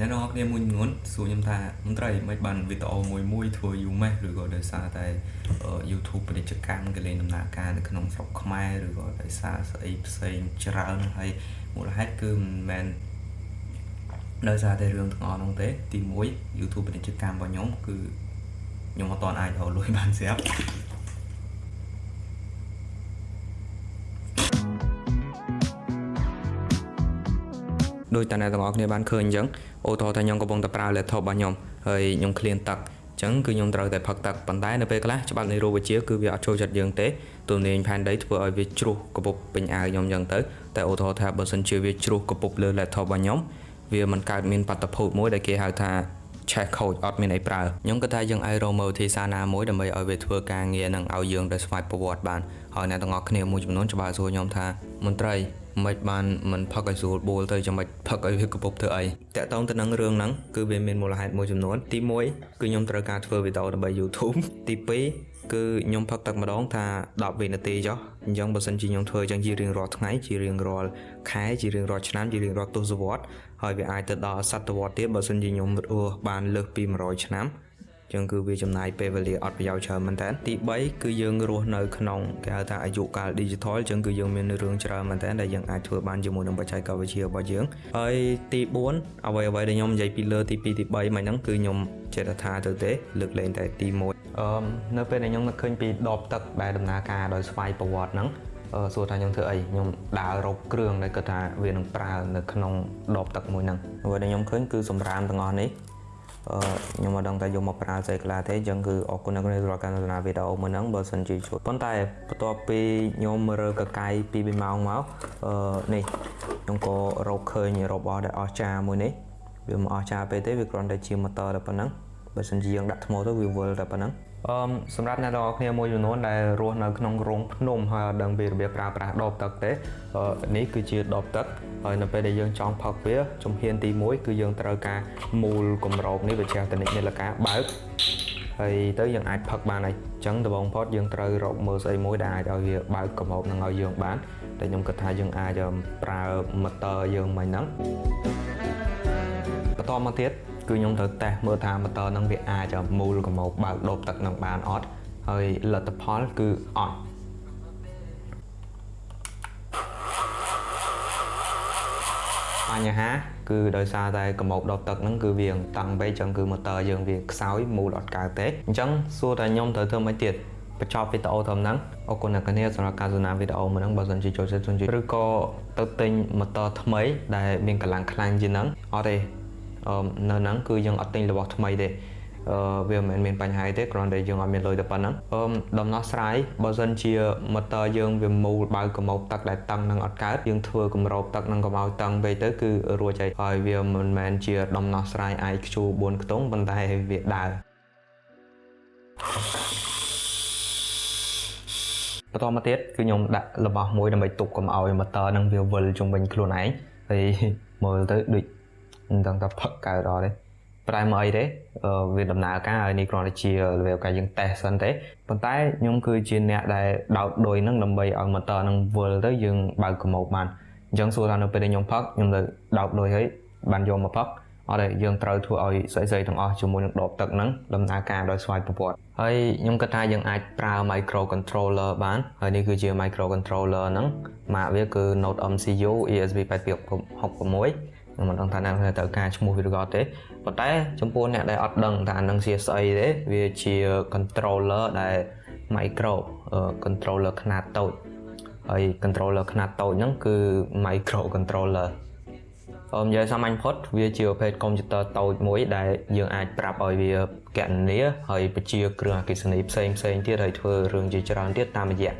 អ្នកនរគ្នាមួយចំនួនសួរខ្ញុំថាមន្ត្រីមិនបានវីដេអូមួយមួយធ្វើយូរម៉េះឬក៏ដោយសារតែ YouTube ពាណិជ្ជកម្មគេលេងដំណើរការនៅក្នុងស្រុកខ្មែរឬក៏ដោយសារស្អីផ្សេងច្រើនហើយមូលហេតុគឺមិនមែនដោយសារតែរឿងទាំងអស់នោះទេទី1 YouTube ពាណិជ្ជកម្មរបស់ខ្ញុំគឺខ្ញុំអត់ទាន់អាចរកលុយបានស្រាប់ ដោយតែអ្នកទាំងអស់គ្នាបានឃើញអញ្ចឹងអូថោថាខ្ញុំកំពុងតែប្រើ laptop របស់ខ្ញុំហើយខ្ញុំឃ្លានទឹកអញ្ចឹងគឺខ្ញុំត្រូវតែផឹកទឹកប៉ុន្តែនៅពេលខ្លះច្បាប់នៃរូបវិទ្យាគឺវាអត់ចូលចិត្តយើងទេទំនាញផែនដីធ្វើឲ្យវាជ្រុះកពុបពេញអាវខ្ញុំអញ្ចឹងទៅតែអូថោថាបើសិនជាវាជ្រុះកពុបលើ laptop របស់ខ្ញុំវាមិនកើតមានបាតុភូតមួយដែលគេហៅថាឆេះខូចអត់មានអីប្រើខ្ញុំគិតថាយើងអាចរកមើលវិធីសាស្ត្រណាមួយដើម្បីឲ្យវាធ្វើការងារនឹងឲ្យយើងទៅស្វ័យប្រវត្តិបានហើយអ្នកទាំងអស់គ្នាមួយចំនួនច្បាស់សួរខ្ញុំថាមន្ត្រី មិនបានមិនផឹកឲ្យស្រួលបួលទៅចាំមិនផឹកឲ្យវាកពុបធ្វើអីតាក់ទងទៅនឹងរឿងហ្នឹងគឺវាមានមូលហេតុមួយចំនួនទី1គឺខ្ញុំត្រូវការធ្វើវីដេអូដើម្បី YouTube ទី2គឺខ្ញុំផឹកទឹកម្ដងថា10វិនាទីចុះអញ្ចឹងបើសិនជាខ្ញុំធ្វើអញ្ចឹងជារៀងរាល់ថ្ងៃជារៀងរាល់ខែជារៀងរាល់ឆ្នាំជារៀងរាល់ទសវត្សរ៍ហើយវាអាចទៅដល់សតវត្សរ៍ទៀតបើសិនជាខ្ញុំរស់បានលើសពី100ឆ្នាំ ចឹងគឺវាចំណាយពេលវេលាអត់ប្រយោជន៍ច្រើនមែនតើទី3គឺយើងរស់នៅក្នុងគេហៅថាអាយុកាល digital ចឹងគឺយើងមានរឿងច្រើនមែនតើដែលយើងអាចធ្វើបានជាមួយនឹងបច្ចេកវិទ្យារបស់យើងហើយទី4អ្វីអ្វីដែលខ្ញុំនិយាយពីលើទី2ទី3មិនហ្នឹងគឺខ្ញុំចេះថាទៅទេលើកលែងតែទី1អឺនៅពេលដែលខ្ញុំនឹកឃើញពីដបទឹកដែលដំណើរការដោយស្វ័យប្រវត្តិហ្នឹងអឺសួរថាខ្ញុំធ្វើអីខ្ញុំដើររកគ្រឿងដែលគាត់ថាវានឹងប្រើនៅក្នុងដបទឹកមួយហ្នឹងអ្វីដែលខ្ញុំឃើញគឺសម្រាមទាំងអស់នេះ ខ្ញុំមិនដឹងថាយកមកប្រើស្អីខ្លះទេអញ្ចឹងគឺអរគុណអ្នកនាងសម្រាប់ការទស្សនាវីដេអូមួយហ្នឹងបើសិនជាជួយប៉ុន្តែបន្ទាប់ពីខ្ញុំរើកកាយពី2ម៉ោងមកអឺនេះខ្ញុំក៏រកឃើញរបស់ដែលអស្ចារ្យមួយនេះវាមិនអស្ចារ្យពេកទេវាគ្រាន់តែជាម៉ូទ័រតែប៉ុណ្ណឹងបើសិនជាយើងដាក់ថ្មទៅវាវិលតែប៉ុណ្ណឹង អឺសម្រាប់អ្នកទាំងអស់គ្នាមួយចំនួនដែលរស់នៅក្នុងរោងភ្នំហើយអត់ដឹងពីរបៀបប្រើប្រាស់ដបទឹកទេនេះគឺជាដបទឹកហើយនៅពេលដែលយើងចង់ផឹកវាជំហានទី1គឺយើងត្រូវការមូលគម្របនេះវាជាតនិចនៃលកាបើកហើយទៅយើងអាចផឹកបានហើយអញ្ចឹងដំបូងផុតយើងត្រូវរកមើលស្អីមួយដែលអាចឲ្យវាបើកគម្របនឹងឲ្យយើងបានតែខ្ញុំគិតថាយើងអាចប្រើម៉ូទ័រយើងមិនហ្នឹងបន្តមកទៀត គឺខ្ញុំត្រូវតេស្តមើលថាម៉ូទ័រនឹងវាអាចមូលកម្របបើកដបទឹកនឹងបានអត់ហើយលទ្ធផលគឺអត់បញ្ហាគឺដោយសារតែកម្របដបទឹកហ្នឹងគឺវាតឹងពេកចឹងគឺម៉ូទ័រយើងវាខ្សោយមូលអត់កើតទេអញ្ចឹងសួរតែខ្ញុំត្រូវធ្វើម៉េចទៀតបញ្ចប់វីដេអូត្រឹមហ្នឹងអរគុណអ្នកនាងសម្រាប់ការទស្សនាវីដេអូមួយហ្នឹងបើសិនជាចូលចិត្តជួយឬក៏ទៅទិញម៉ូទ័រថ្មីដែលមានកម្លាំងខ្លាំងជាងហ្នឹងអត់ទេ នៅហ្នឹងគឺយើងអត់ទិញរបស់ថ្មីទេអឺវាមិនមានបញ្ហាទេគ្រាន់តែយើងអត់មានលុយតែប៉ុណ្ណឹងអឺដំណោះស្រាយបើសិនជាម៉ូទ័រយើងវាមូលបើកម្របទឹកដែលតឹងនឹងអត់កើតយើងធ្វើកម្របទឹកនឹងកុំឲ្យតឹងពេកទៅគឺរួចហើយហើយវាមិនមែនជាដំណោះស្រាយ IQ 4ខ្ទង់ប៉ុន្តែវាដើរបន្តមកទៀតគឺខ្ញុំដាក់របស់មួយដើម្បីទប់កុំឲ្យម៉ូទ័រនឹងវាវិលជុំវិញខ្លួនឯងហើយមើលទៅដូច មិនដឹងថាផឹកកើតអត់ទេប្រែមកអីទេវាដំណើរការហើយនេះគ្រាន់តែជា level ការយើង test សិនទេប៉ុន្តែខ្ញុំគឺជាអ្នកដែលដោតដូចហ្នឹងដើម្បីឲ្យ motor ហ្នឹងវិលទៅយើងបើកកម៉ូបបានអញ្ចឹងសួរថានៅពេលដែលខ្ញុំផឹកខ្ញុំទៅដោតដូចហើយបានយកមកផឹកអត់ទេយើងត្រូវធ្វើឲ្យស្អីស្អីទាំងអស់ជាមួយនឹងដបទឹកហ្នឹងដំណើរការដោយស្វ័យប្រវត្តិហើយខ្ញុំគិតថាយើងអាចប្រើ micro controller បានហើយនេះគឺជា micro controller ហ្នឹងម៉ាកវាគឺ Note MCU ESP8266 ខ្ញុំមិនដឹងថាអ្នកនៅត្រូវការឈ្មោះវាឬក៏ទេប៉ុន្តែចំពោះអ្នកដែលអត់ដឹងថានឹងជាស្អីទេវាជា controller ដែល micro controller ខ្នាតតូចហើយ controller ខ្នាតតូចហ្នឹងគឺ micro controller អមនិយាយសាមញ្ញផុតវាជាប្រភេទកុំព្យូទ័រតូចមួយដែលយើងអាចប្រាប់ឲ្យវាកណនាហើយបញ្ជាគ្រឿងអគ្គិសនីផ្សេងផ្សេងទៀតហើយធ្វើរឿងជាច្រើនទៀតតាមរយៈ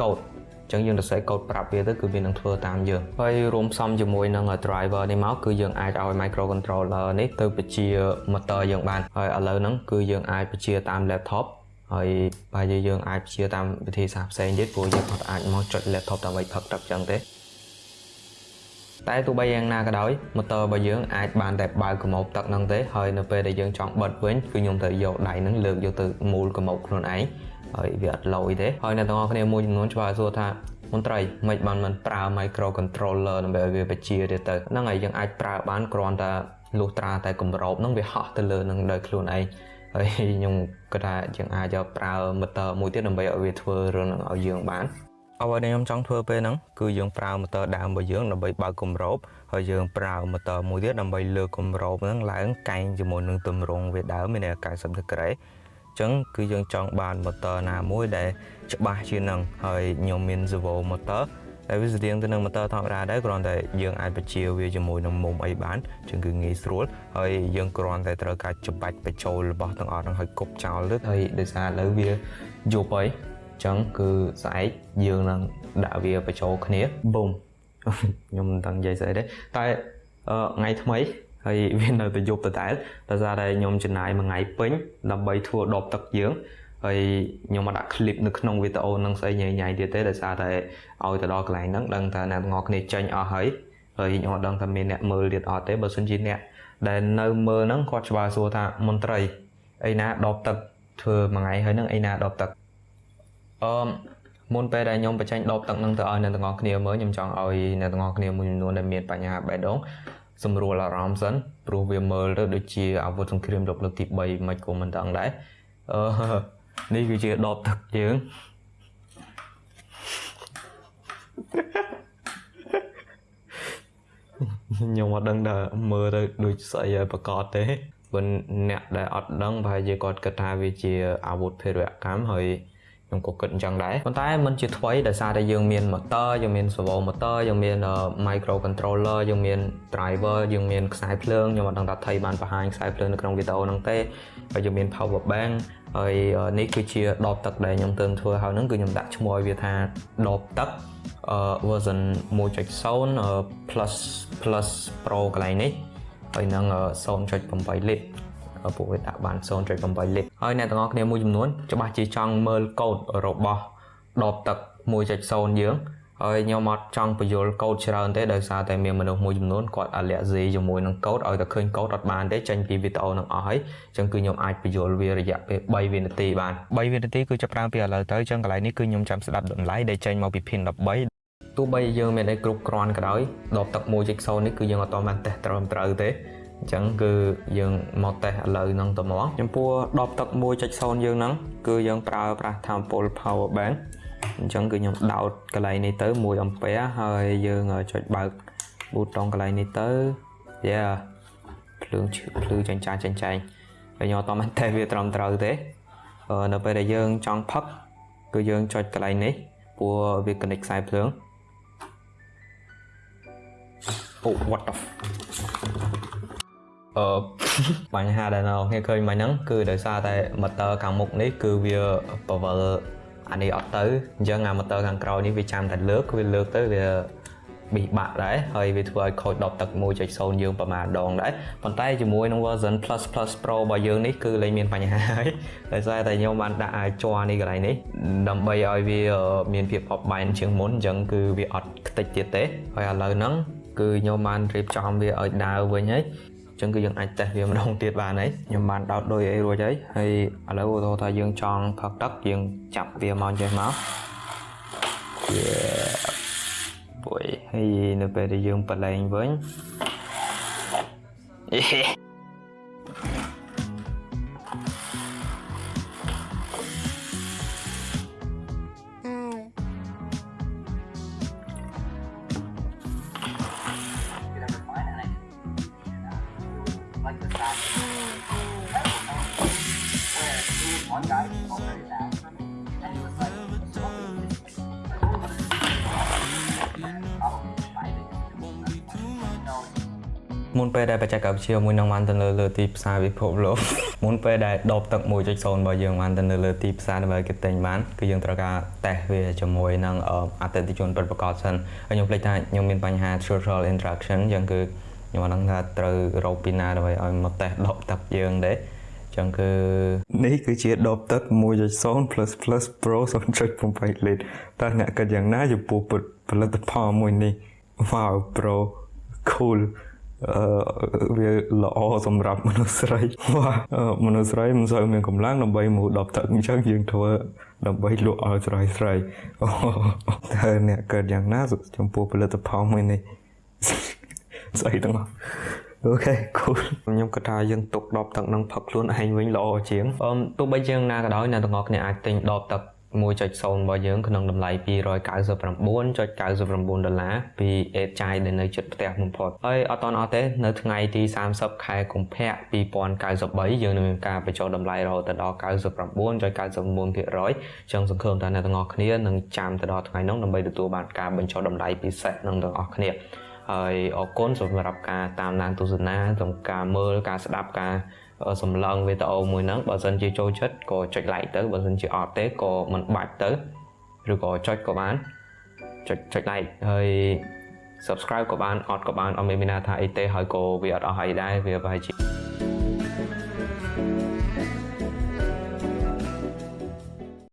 កូដ ចឹងយើងទៅសេកូដប្រាប់វាទៅគឺវានឹងធ្វើតាមយើងហើយរួមផ្សំជាមួយនឹង driver នេះមកគឺយើងអាចឲ្យ microcontroller នេះទៅបញ្ជា motor យើងបានហើយឥឡូវហ្នឹងគឺយើងអាចបញ្ជាតាម laptop ហើយបើយើងអាចបញ្ជាតាមវិធីសាស្ត្រផ្សេងទៀតព្រោះយើងអត់អាចមកចុច laptop ដើម្បីផឹកទឹកចឹងទេតែទោះបីយ៉ាងណាក៏ដោយ motor របស់យើងអាចបានតែបើកកម្របទឹកហ្នឹងទេហើយនៅពេលដែលយើងចង់បិទវិញគឺខ្ញុំត្រូវយកដៃហ្នឹងលើកយកទៅមូលកម្របខ្លួនឯង ហើយវាអត់លយទេហើយអ្នកទាំងអស់គ្នាមួយចំនួនច្បាស់សួរថាមន្ត្រីមិនបានមិនប្រើ micro controller ដើម្បីឲ្យវាបញ្ជាទៀតទៅហ្នឹងហើយយើងអាចប្រើបានគ្រាន់តែលុះត្រាតែគម្របហ្នឹងវាហោះទៅលើនឹងដោយខ្លួនឯងហើយខ្ញុំគិតថាយើងអាចយកប្រើ motor មួយទៀតដើម្បីឲ្យវាធ្វើរឿងហ្នឹងឲ្យយើងបានអ្វីដែលខ្ញុំចង់ធ្វើពេលហ្នឹងគឺយើងប្រើ motor ដើមរបស់យើងដើម្បីបើកគម្របហើយយើងប្រើ motor មួយទៀតដើម្បីលើកគម្របហ្នឹងឡើងកែងជាមួយនឹងទម្រង់វាដើមមាន90ដឺក្រេអញ្ចឹងគឺយើងចង់បាន motor ណាមួយដែលច្បាស់ជាងនឹងហើយខ្ញុំមាន servo motor តែវាស្តៀងទៅនឹង motor ធម្មតាដែរគ្រាន់តែយើងអាចបញ្ជាវាជាមួយនឹងមុំអីបានជាងគឺងាយស្រួលហើយយើងគ្រាន់តែត្រូវការច្បាច់បញ្ចូលរបស់ទាំងអស់ហ្នឹងឲ្យគប់ចោលទៅហើយដោយសារឥឡូវវាយប់ហើយចឹងគឺស្អែកយើងនឹងដាក់វាបញ្ចូលគ្នាបូមខ្ញុំមិនដឹងនិយាយស្អីទេតែថ្ងៃថ្មី ហើយវានៅតែយប់ដដែលដោយសារតែខ្ញុំចំណាយមួយថ្ងៃពេញដើម្បីធ្វើដបទឹកយើងហើយខ្ញុំមកដាក់ clip នៅក្នុងវីដេអូនឹងស្អីញ៉ៃញ៉ៃទៀតទេដោយសារតែឲ្យទៅដល់កន្លែងហ្នឹងដឹងថាអ្នកទាំងអស់គ្នាចេញអស់ហើយហើយខ្ញុំអត់ដឹងថាមានអ្នកមើលទៀតអត់ទេបើសិនជាអ្នកដែលនៅមើលហ្នឹងគាត់ច្បាស់សួរថាមន្ត្រីអីណាដបទឹកធ្វើមួយថ្ងៃហើយហ្នឹងអីណាដបទឹកអឺមុនពេលដែលខ្ញុំបញ្ចេញដបទឹកហ្នឹងទៅឲ្យអ្នកទាំងអស់គ្នាមើលខ្ញុំចង់ឲ្យអ្នកទាំងអស់គ្នាមួយចំនួនដែលមានបញ្ហាបេះដូង សម្រួលអារម្មណ៍សិនព្រោះវាមើលទៅដូចជាអាវុធសង្គ្រាមលោកលើកទី3មិនក៏មិនដឹងដែរអឺនេះគឺជាដបទឹកយើងខ្ញុំអត់ដឹងថាមើលទៅដូចស្អីឲ្យប្រកាសទេព្រោះអ្នកដែលអត់ដឹងប្រហែលជាគាត់គិតថាវាជាអាវុធភេរវកម្មហើយ ខ្ញុំក៏គិតអញ្ចឹងដែរប៉ុន្តែมันជាថ្មីដោយសារតែយើងមាន motor យើងមាន servo motor យើងមាន micro controller យើងមាន driver យើងមានខ្សែភ្លើងខ្ញុំអត់ដឹងថាថៃបានបង្ហាញខ្សែភ្លើងនៅក្នុងវីដេអូហ្នឹងទេហើយយើងមាន power bank ហើយនេះគឺជាដបទឹកដែលខ្ញុំទើបធ្វើហើយហ្នឹងគឺខ្ញុំដាក់ឈ្មោះឲ្យវាថាដបទឹកអឺ version 1.0 plus plus pro កន្លែងនេះហើយនឹង0.8លីត្រ ពួកវាដាក់បាន0.8លីត្រហើយអ្នកទាំងអស់គ្នាមួយចំនួនច្បាស់ជាចង់មើលកូដរបស់ដបទឹក1.0យើងហើយខ្ញុំអត់ចង់បញ្យល់កូដច្រើនទេដោយសារតែមានមនុស្សមួយចំនួនគាត់អាឡែស៊ីជាមួយនឹងកូដឲ្យតែឃើញកូដអត់បានទេចេញពីវីដេអូនឹងអស់ហើយអញ្ចឹងគឺខ្ញុំអាចបញ្យល់វារយៈពេល3វិនាទីបាន3វិនាទីគឺចាប់ផ្ដើមពីឥឡូវទៅអញ្ចឹងកន្លែងនេះគឺខ្ញុំចាំស្ដាប់តម្លៃដែលចេញមកពី pin 13ទោះបីយើងមានអីគ្រប់គ្រាន់ក៏ដោយដបទឹក1.0នេះគឺយើងអត់តបានតេស្តត្រឹមត្រូវទេ អញ្ចឹងគឺយើងមកតេស្តឥឡូវហ្នឹងទៅមកចំពោះដបទឹក1.0យើងហ្នឹងគឺយើងប្រើប្រាស់ថាមពល power bank អញ្ចឹងគឺខ្ញុំដោតកន្លែងនេះទៅ1 ampere ហើយយើងចុចបើកប៊ូតុងកន្លែងនេះទៅយ៉ាភ្លើងភ្លឺចាញ់ចាញ់ចាញ់ចាញ់ហើយខ្ញុំអត់តមែនទេវាត្រឹមត្រូវទេនៅពេលដែលយើងចង់ផឹកគឺយើងចុចកន្លែងនេះព្រោះវា connect ខ្សែភ្លើងអូ what the អឺបញ្ហាដែលនៅខ្ញុំឃើញមិញហ្នឹងគឺដោយសារតែ motor ខាងមុខនេះគឺវា power អានេះអត់ទៅអញ្ចឹងអា motor ខាងក្រោយនេះវាចាំតែលើកវាលើកទៅវាប៊ីបាក់ដែរហើយវាធ្វើឲ្យខូចដបទឹក1.0យើងប្រហែលដងដែរប៉ុន្តែជាមួយនឹង version plus plus pro របស់យើងនេះគឺលែងមានបញ្ហាហើយដោយសារតែខ្ញុំបានដាក់អាច័រនេះកន្លែងនេះដើម្បីឲ្យវាមានភាពបបបែនជាងមុនអញ្ចឹងគឺវាអត់ខ្ទេចទៀតទេហើយឥឡូវហ្នឹងគឺខ្ញុំបានរៀបចំវាឲ្យដើរវិញហើយ ចឹងគឺយើងអាចតេស្តវាម្ដងទៀតបានហើយខ្ញុំបានដោតដូចអីរួចហើយហើយឥឡូវឧទាហរណ៍ថាយើងចង់ផឹកទឹកយើងចាប់វាមកចេះមកបុយហើយនៅពេលដែលយើងបលែងវិញ មុនពេលដែលបច្ចេកវិទ្យាមួយនឹងបានទៅលើលើទីផ្សារពិភពលោកមុនពេលដែលដបទឹក1.0របស់យើងបានទៅនៅលើទីផ្សារដើម្បីគេទិញបានគឺយើងត្រូវការតេស្តវាជាមួយនឹងអតិថិជនពិតប្រាកដសិនហើយខ្ញុំភ្លេចថាខ្ញុំមានបញ្ហា social interaction អញ្ចឹងគឺខ្ញុំអត់ដឹងថាត្រូវរកពីណាដើម្បីឲ្យមកតេស្តដបទឹកយើងទេចឹងគឺនេះគឺជាដបទឹក1.0 plus plus pro 0.8លីត្រតើអ្នកគិតយ៉ាងណាចំពោះផលិតផលមួយនេះ wow pro cool អឺ វាល្អសម្រាប់មនុស្សស្រីមនុស្សស្រីមិនសូវមានកម្លាំងដើម្បីមកដបទឹកអញ្ចឹងយើងធ្វើដើម្បីលក់ឲ្យស្រីស្រីតើអ្នកកើតយ៉ាងណាចំពោះផលិតផលមួយនេះស្អីទាំងអូខេ cool ខ្ញុំគិតថាយើងទុកដបទឹកនឹងផឹកខ្លួនឯងវិញល្អជាងអឺទោះបីជាងណាក៏ដោយអ្នកទាំងអស់គ្នាអាចទិញដបទឹក 1.0របស់យើងក្នុងតម្លៃ299.99ដុល្លារពី Aid ចាយដែលនៅជិតផ្ទះបំផុតហើយអត់តអត់ទេនៅថ្ងៃទី30ខែកុម្ភៈ2093យើងនឹងមានការបញ្ចុះតម្លៃរហូតដល់99.99%ចឹងសង្ឃឹមថាអ្នកទាំងអស់គ្នានឹងចាំទៅដល់ថ្ងៃនោះដើម្បីទទួលបានការបញ្ចុះតម្លៃពិសេសនឹងទាំងអស់គ្នា ហើយអរគុណសម្រាប់ការតាមដានទស្សនាសម្រាប់ការមើលការស្ដាប់ការសម្លឹងវីដេអូមួយហ្នឹងបើសិនជាចូលចិត្តក៏ចុច like ទៅបើសិនជាអត់ទេក៏មិនបាច់ទៅឬក៏ចុចក៏បានចុចចុច like ហើយ subscribe ក៏បានអត់ក៏បានអត់មានមានថាអីទេហើយក៏វាអត់អស់អីដែរវាប្រហែលជា